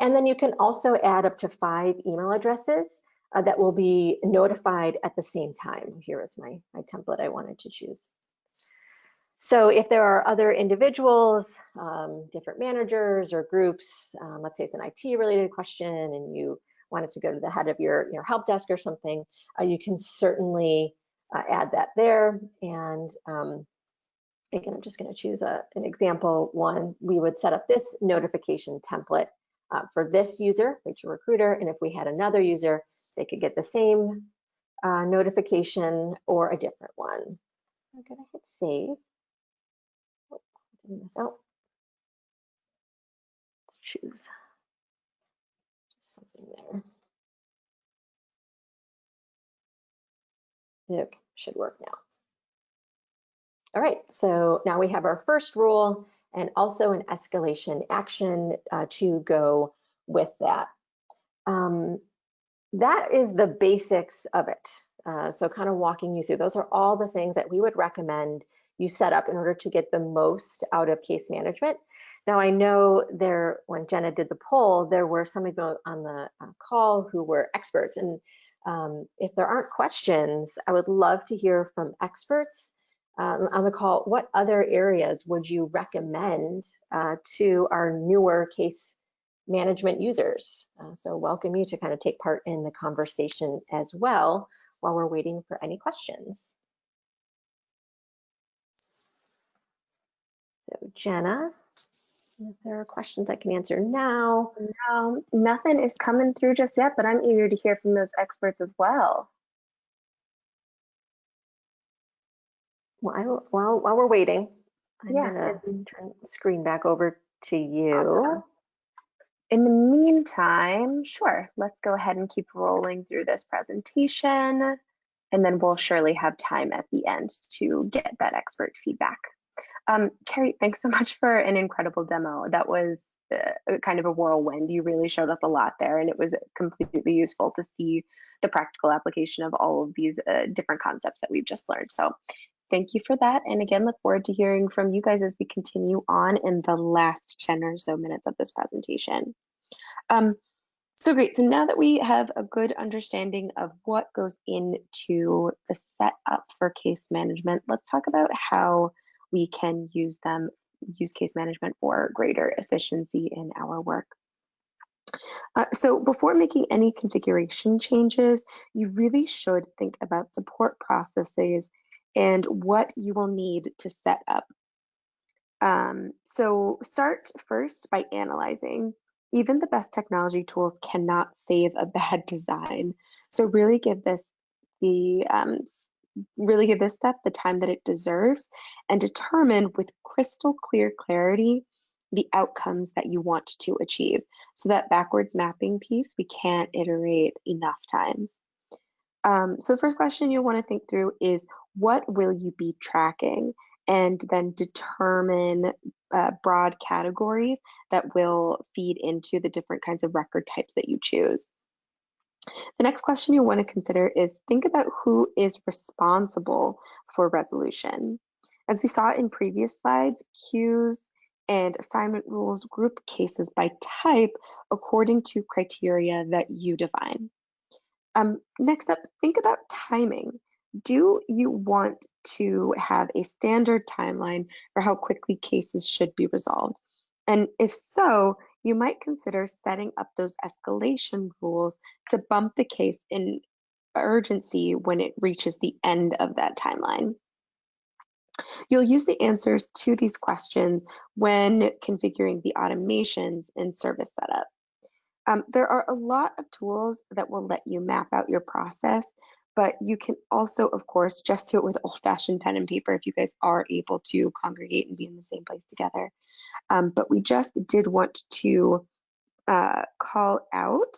And then you can also add up to five email addresses uh, that will be notified at the same time. Here is my, my template I wanted to choose. So if there are other individuals, um, different managers or groups, um, let's say it's an IT related question and you wanted to go to the head of your, your help desk or something, uh, you can certainly uh, add that there. And um, again, I'm just going to choose a, an example one. We would set up this notification template uh, for this user, Rachel Recruiter, and if we had another user, they could get the same uh, notification or a different one. I'm going to hit save. Oh, didn't miss out. Choose just something there. Okay, should work now. All right, so now we have our first rule and also an escalation action uh, to go with that. Um, that is the basics of it. Uh, so kind of walking you through, those are all the things that we would recommend you set up in order to get the most out of case management. Now I know there, when Jenna did the poll, there were some people on the uh, call who were experts. And um, if there aren't questions, I would love to hear from experts um, on the call, what other areas would you recommend uh, to our newer case management users? Uh, so welcome you to kind of take part in the conversation as well while we're waiting for any questions. So Jenna, if there are questions I can answer now. No, nothing is coming through just yet, but I'm eager to hear from those experts as well. While, while, while we're waiting, I'm Yeah, gonna turn the screen back over to you. Awesome. In the meantime, sure, let's go ahead and keep rolling through this presentation, and then we'll surely have time at the end to get that expert feedback. Um, Carrie, thanks so <laughs> much for an incredible demo. That was uh, kind of a whirlwind. You really showed us a lot there, and it was completely useful to see the practical application of all of these uh, different concepts that we've just learned. So thank you for that. And again, look forward to hearing from you guys as we continue on in the last 10 or so minutes of this presentation. Um, so great, so now that we have a good understanding of what goes into the setup for case management, let's talk about how we can use them, use case management for greater efficiency in our work. Uh, so before making any configuration changes, you really should think about support processes and what you will need to set up. Um, so start first by analyzing even the best technology tools cannot save a <laughs> bad design. So really give this the um, really give this step the time that it deserves and determine with crystal clear clarity the outcomes that you want to achieve. So that backwards mapping piece, we can't iterate enough times. Um, so the first question you'll want to think through is what will you be tracking? And then determine uh, broad categories that will feed into the different kinds of record types that you choose. The next question you want to consider is think about who is responsible for resolution. As we saw in previous slides, queues and assignment rules group cases by type according to criteria that you define. Um, next up, think about timing. Do you want to have a standard timeline for how quickly cases should be resolved? And if so, you might consider setting up those escalation rules to bump the case in urgency when it reaches the end of that timeline. You'll use the answers to these questions when configuring the automations in service setup. Um, there are a lot of tools that will let you map out your process, but you can also, of course, just do it with old-fashioned pen and paper if you guys are able to congregate and be in the same place together. Um, but we just did want to uh, call out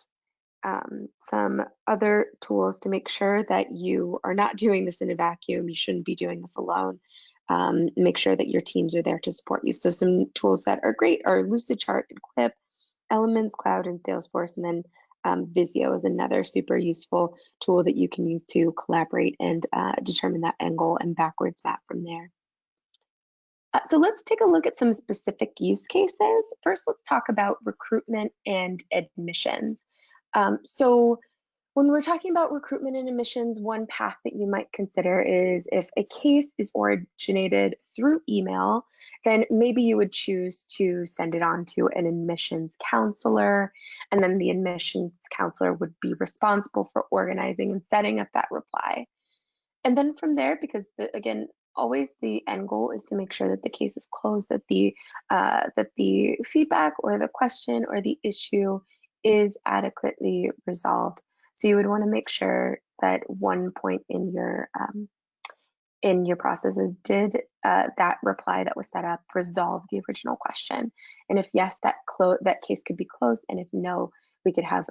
um, some other tools to make sure that you are not doing this in a vacuum. You shouldn't be doing this alone. Um, make sure that your teams are there to support you. So some tools that are great are Lucidchart and Quip, Elements Cloud and Salesforce, and then um, Visio is another super useful tool that you can use to collaborate and uh, determine that angle and backwards map from there. Uh, so let's take a look at some specific use cases. First, let's talk about recruitment and admissions. Um, so when we're talking about recruitment and admissions, one path that you might consider is if a case is originated through email, then maybe you would choose to send it on to an admissions counselor, and then the admissions counselor would be responsible for organizing and setting up that reply. And then from there, because the, again, always the end goal is to make sure that the case is closed, that the uh, that the feedback or the question or the issue is adequately resolved. So you would want to make sure that one point in your um, in your processes did uh, that reply that was set up resolve the original question, and if yes, that that case could be closed, and if no, we could have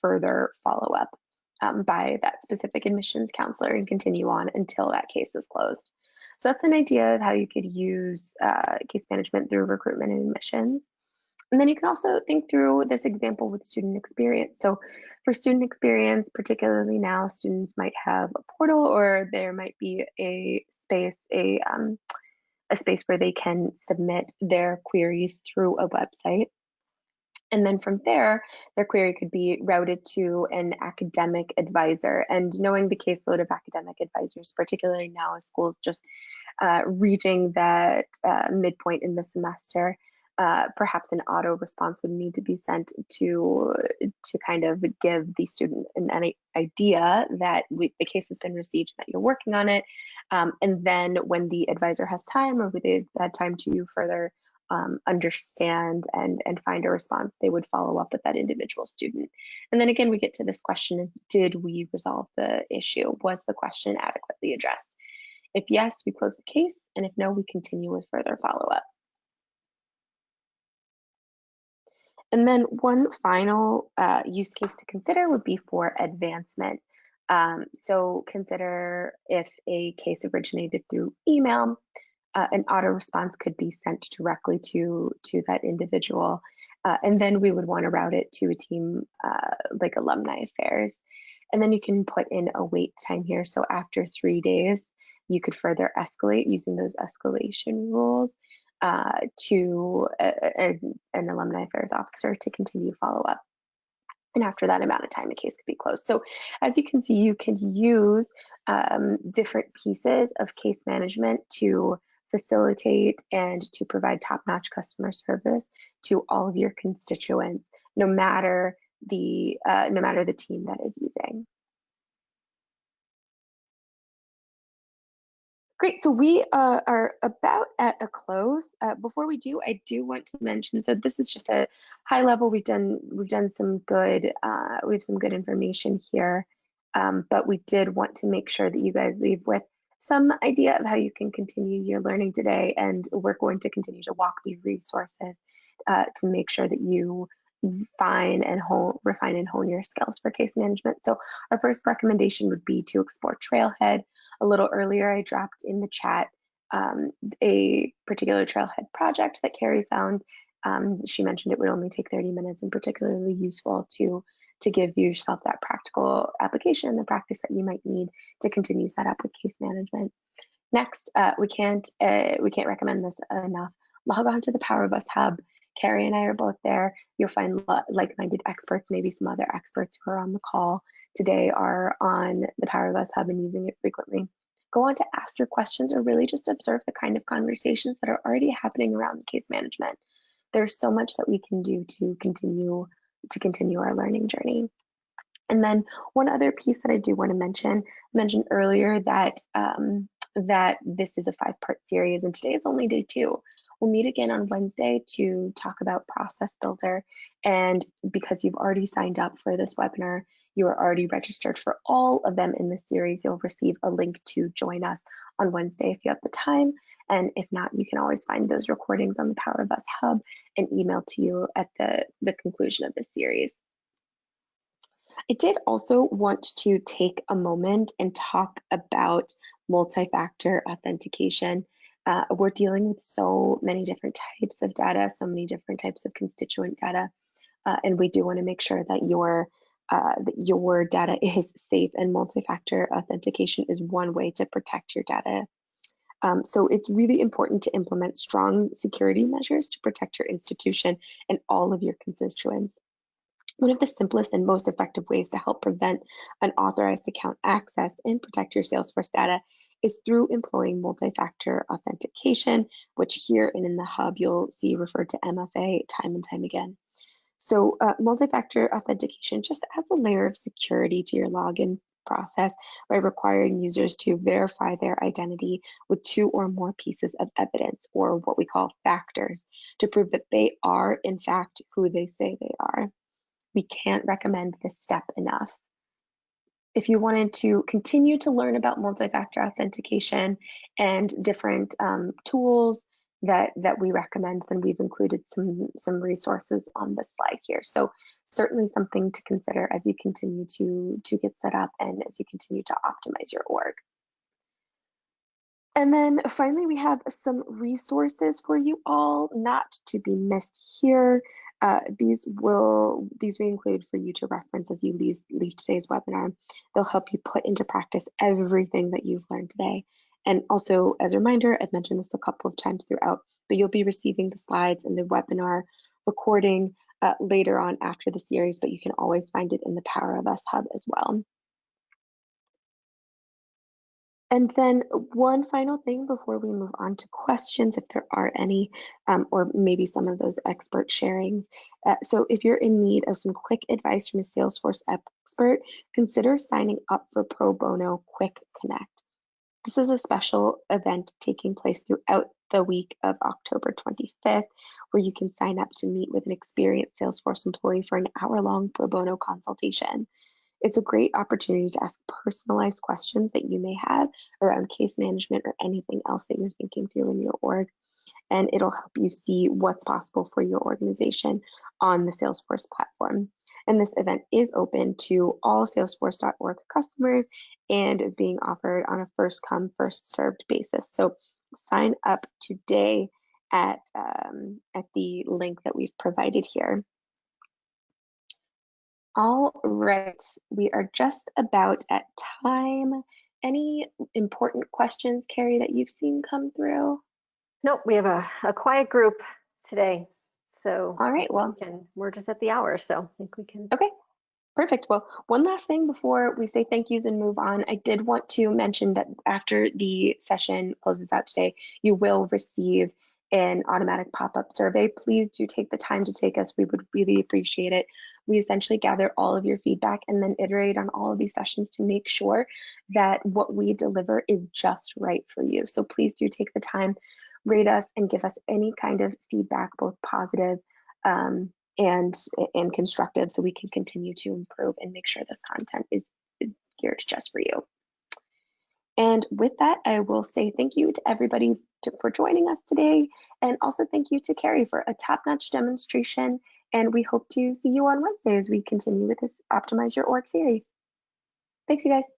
further follow up um, by that specific admissions counselor and continue on until that case is closed. So that's an idea of how you could use uh, case management through recruitment and admissions. And then you can also think through this example with student experience. So for student experience, particularly now, students might have a portal or there might be a space, a, um, a space where they can submit their queries through a website. And then from there, their query could be routed to an academic advisor. And knowing the caseload of academic advisors, particularly now as schools just uh, reaching that uh, midpoint in the semester, uh, perhaps an auto response would need to be sent to to kind of give the student an, an idea that we, the case has been received, that you're working on it, um, and then when the advisor has time or they've had time to further um, understand and and find a response, they would follow up with that individual student. And then again, we get to this question: Did we resolve the issue? Was the question adequately addressed? If yes, we close the case, and if no, we continue with further follow And then one final uh, use case to consider would be for advancement. Um, so consider if a case originated through email, uh, an auto response could be sent directly to, to that individual. Uh, and then we would want to route it to a team uh, like alumni affairs. And then you can put in a wait time here. So after three days, you could further escalate using those escalation rules uh, to a, a, an alumni affairs officer to continue follow up. And after that amount of time, the case could be closed. So as you can see, you can use um, different pieces of case management to facilitate and to provide top-notch customer service to all of your constituents, no matter the uh, no matter the team that is using. Great. So we uh, are about at a close. Uh, before we do, I do want to mention. So this is just a high level. We've done we've done some good. Uh, we have some good information here, um, but we did want to make sure that you guys leave with some idea of how you can continue your learning today. And we're going to continue to walk through resources uh, to make sure that you fine and hone, refine and hone your skills for case management. So our first recommendation would be to explore Trailhead. A little earlier, I dropped in the chat um, a particular Trailhead project that Carrie found. Um, she mentioned it would only take 30 minutes and particularly useful to to give yourself that practical application, and the practice that you might need to continue set up with case management. Next, uh, we can't uh, we can't recommend this enough. Log on to the Power of Us Hub. Carrie and I are both there. You'll find like-minded experts, maybe some other experts who are on the call today are on the Power of Us Hub and using it frequently. Go on to ask your questions or really just observe the kind of conversations that are already happening around case management. There's so much that we can do to continue to continue our learning journey. And then one other piece that I do want to mention, I mentioned earlier that um, that this is a five-part series, and today is only day two. We'll meet again on Wednesday to talk about Process Builder. And because you've already signed up for this webinar, you are already registered for all of them in this series. You'll receive a link to join us on Wednesday if you have the time. And if not, you can always find those recordings on the Power of Us Hub and email to you at the, the conclusion of this series. I did also want to take a moment and talk about multi-factor authentication. Uh, we're dealing with so many different types of data, so many different types of constituent data, uh, and we do want to make sure that your uh, that your data is safe and multi-factor authentication is one way to protect your data. Um, so it's really important to implement strong security measures to protect your institution and all of your constituents. One of the simplest and most effective ways to help prevent unauthorized account access and protect your Salesforce data is through employing multi-factor authentication, which here and in the hub you'll see referred to MFA time and time again. So uh, multi-factor authentication just adds a layer of security to your login process by requiring users to verify their identity with two or more pieces of evidence, or what we call factors, to prove that they are, in fact, who they say they are. We can't recommend this step enough. If you wanted to continue to learn about multi-factor authentication and different um, tools, that that we recommend, then we've included some some resources on this slide here. So certainly something to consider as you continue to to get set up and as you continue to optimize your org. And then finally, we have some resources for you all not to be missed here. Uh, these will these we include for you to reference as you leave, leave today's webinar. They'll help you put into practice everything that you've learned today. And also, as a reminder, I've mentioned this a couple of times throughout, but you'll be receiving the slides and the webinar recording uh, later on after the series, but you can always find it in the Power of Us Hub as well. And then one final thing before we move on to questions, if there are any, um, or maybe some of those expert sharings. Uh, so if you're in need of some quick advice from a Salesforce expert, consider signing up for Pro Bono Quick Connect. This is a special event taking place throughout the week of October 25th, where you can sign up to meet with an experienced Salesforce employee for an hour long pro bono consultation. It's a great opportunity to ask personalized questions that you may have around case management or anything else that you're thinking through in your org. And it'll help you see what's possible for your organization on the Salesforce platform. And this event is open to all salesforce.org customers and is being offered on a first come, first served basis. So sign up today at, um, at the link that we've provided here. All right, we are just about at time. Any important questions, Carrie, that you've seen come through? Nope, we have a, a quiet group today. So all right, well, we can, we're just at the hour, so I think we can. Okay, perfect. Well, one last thing before we say thank yous and move on, I did want to mention that after the session closes out today, you will receive an automatic pop-up survey, please do take the time to take us. We would really appreciate it. We essentially gather all of your feedback and then iterate on all of these sessions to make sure that what we deliver is just right for you. So please do take the time, rate us and give us any kind of feedback, both positive um, and, and constructive so we can continue to improve and make sure this content is geared just for you. And with that, I will say thank you to everybody to, for joining us today. And also thank you to Carrie for a top-notch demonstration. And we hope to see you on Wednesday as we continue with this Optimize Your Org series. Thanks, you guys.